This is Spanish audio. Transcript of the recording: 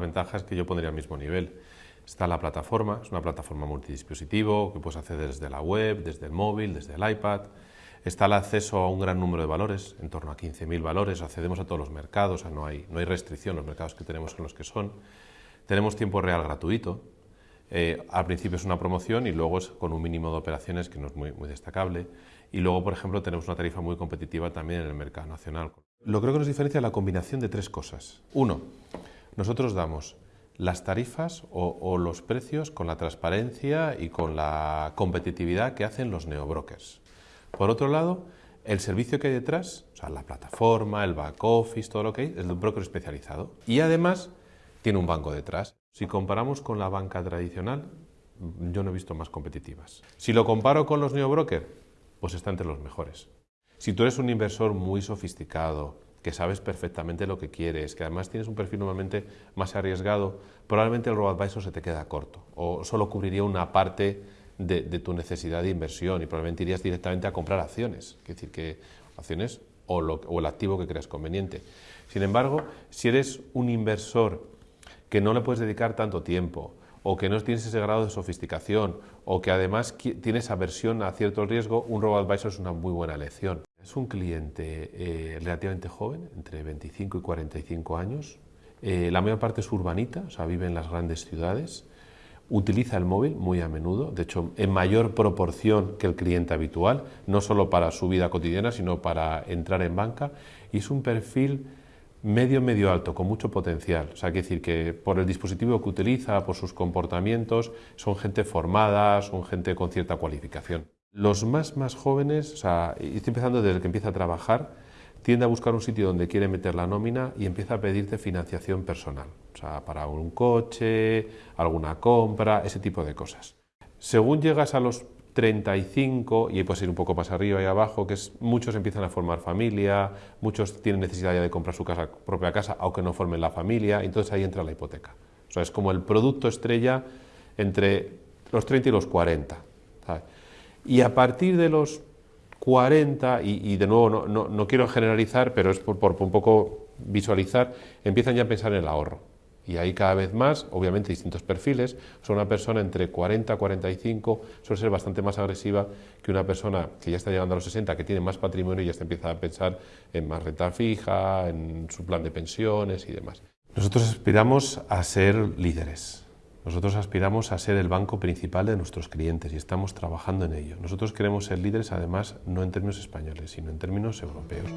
ventajas que yo pondría al mismo nivel. Está la plataforma, es una plataforma multidispositivo que puedes acceder desde la web, desde el móvil, desde el iPad. Está el acceso a un gran número de valores, en torno a 15.000 valores, accedemos a todos los mercados, no, hay, no hay restricción, los mercados que tenemos son los que son. Tenemos tiempo real gratuito, eh, al principio es una promoción y luego es con un mínimo de operaciones que no es muy, muy destacable. Y luego, por ejemplo, tenemos una tarifa muy competitiva también en el mercado nacional. Lo creo que nos diferencia la combinación de tres cosas. Uno, nosotros damos las tarifas o, los precios con la transparencia y con la competitividad que hacen los neobrokers. Por otro lado, el servicio que hay detrás, o sea, la plataforma, el back office, todo lo que hay, es de un broker especializado. Y además tiene un banco detrás. Si comparamos con la banca tradicional, yo no he visto más competitivas. Si lo comparo con los neobrokers, pues está entre los mejores. Si tú eres un inversor muy sofisticado, que sabes perfectamente lo que quieres, que además tienes un perfil normalmente más arriesgado, probablemente el robo-advisor se te queda corto o solo cubriría una parte de, tu necesidad de inversión y probablemente irías directamente a comprar acciones, es decir, que acciones o, el activo que creas conveniente. Sin embargo, si eres un inversor que no le puedes dedicar tanto tiempo, o que no tienes ese grado de sofisticación, o que además tienes aversión a cierto riesgo, un robo-advisor es una muy buena elección. Es un cliente eh, relativamente joven, entre 25 y 45 años. Eh, la mayor parte es urbanita, o sea, vive en las grandes ciudades. Utiliza el móvil muy a menudo, de hecho, en mayor proporción que el cliente habitual, no solo para su vida cotidiana, sino para entrar en banca. Y es un perfil medio, medio alto, con mucho potencial. O sea, que decir que por el dispositivo que utiliza, por sus comportamientos, son gente formada, son gente con cierta cualificación. Los más, más jóvenes, o sea, estoy empezando desde que empieza a trabajar, tiende a buscar un sitio donde quiere meter la nómina y empieza a pedirte financiación personal, o sea, para un coche, alguna compra, ese tipo de cosas. Según llegas a los 35, y ahí puedes ir un poco más arriba y abajo, que es, muchos empiezan a formar familia, muchos tienen necesidad ya de comprar su casa, propia casa, aunque no formen la familia, entonces ahí entra la hipoteca. O sea, es como el producto estrella entre los 30 y los 40. ¿sabes? Y a partir de los 40, y, de nuevo no, quiero generalizar, pero es por, un poco visualizar, empiezan ya a pensar en el ahorro. Y ahí cada vez más, obviamente distintos perfiles, son una persona entre 40 y 45, suele ser bastante más agresiva que una persona que ya está llegando a los 60, que tiene más patrimonio y ya está empieza a pensar en más renta fija, en su plan de pensiones y demás. Nosotros aspiramos a ser líderes, nosotros aspiramos a ser el banco principal de nuestros clientes y estamos trabajando en ello. Nosotros queremos ser líderes, además, no en términos españoles, sino en términos europeos.